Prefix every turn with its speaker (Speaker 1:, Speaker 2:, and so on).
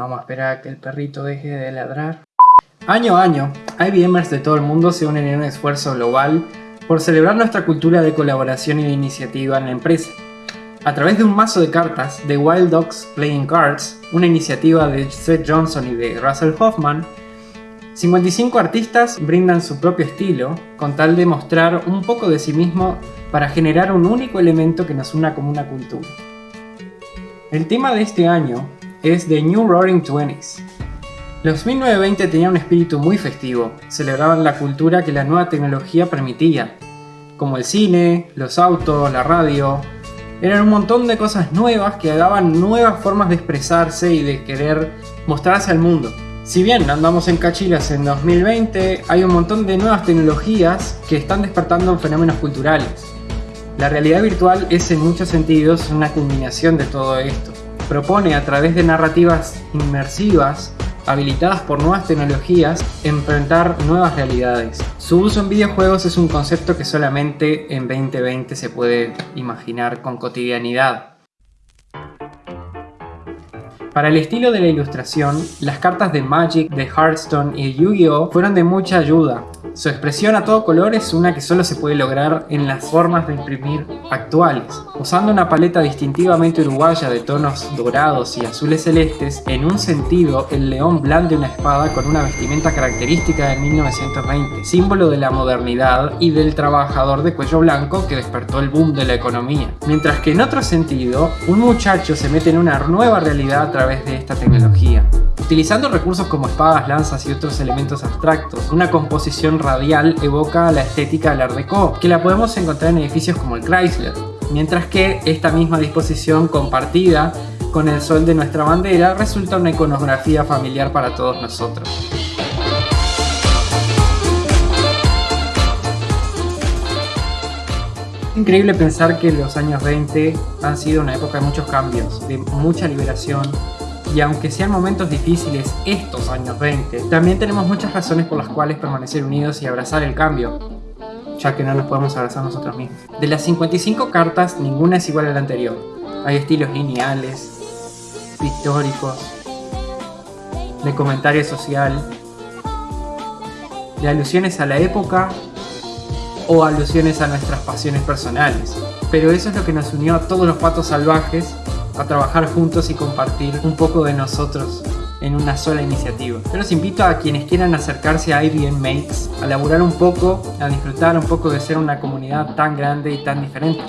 Speaker 1: Vamos a esperar a que el perrito deje de ladrar. Año a año, IBMers de todo el mundo se unen en un esfuerzo global por celebrar nuestra cultura de colaboración y de iniciativa en la empresa. A través de un mazo de cartas, The Wild Dogs Playing Cards, una iniciativa de Seth Johnson y de Russell Hoffman, 55 artistas brindan su propio estilo con tal de mostrar un poco de sí mismo para generar un único elemento que nos una como una cultura. El tema de este año es The New Roaring Twenties. Los 1920 tenían un espíritu muy festivo, celebraban la cultura que la nueva tecnología permitía, como el cine, los autos, la radio. Eran un montón de cosas nuevas que daban nuevas formas de expresarse y de querer mostrarse al mundo. Si bien andamos en cachilas en 2020, hay un montón de nuevas tecnologías que están despertando fenómenos culturales. La realidad virtual es en muchos sentidos una culminación de todo esto propone a través de narrativas inmersivas habilitadas por nuevas tecnologías, enfrentar nuevas realidades. Su uso en videojuegos es un concepto que solamente en 2020 se puede imaginar con cotidianidad. Para el estilo de la ilustración, las cartas de Magic, de Hearthstone y Yu-Gi-Oh! fueron de mucha ayuda, su expresión a todo color es una que solo se puede lograr en las formas de imprimir actuales. Usando una paleta distintivamente uruguaya de tonos dorados y azules celestes, en un sentido el león blande una espada con una vestimenta característica de 1920, símbolo de la modernidad y del trabajador de cuello blanco que despertó el boom de la economía. Mientras que en otro sentido, un muchacho se mete en una nueva realidad través de esta tecnología. Utilizando recursos como espadas, lanzas y otros elementos abstractos, una composición radial evoca la estética del Art Deco, que la podemos encontrar en edificios como el Chrysler, mientras que esta misma disposición compartida con el sol de nuestra bandera resulta una iconografía familiar para todos nosotros. Increíble pensar que los años 20 han sido una época de muchos cambios, de mucha liberación, y aunque sean momentos difíciles estos años 20, también tenemos muchas razones por las cuales permanecer unidos y abrazar el cambio, ya que no nos podemos abrazar nosotros mismos. De las 55 cartas, ninguna es igual a la anterior. Hay estilos lineales, históricos, de comentario social, de alusiones a la época o alusiones a nuestras pasiones personales. Pero eso es lo que nos unió a todos los patos salvajes a trabajar juntos y compartir un poco de nosotros en una sola iniciativa. Yo los invito a quienes quieran acercarse a IBM Mates, a laburar un poco, a disfrutar un poco de ser una comunidad tan grande y tan diferente.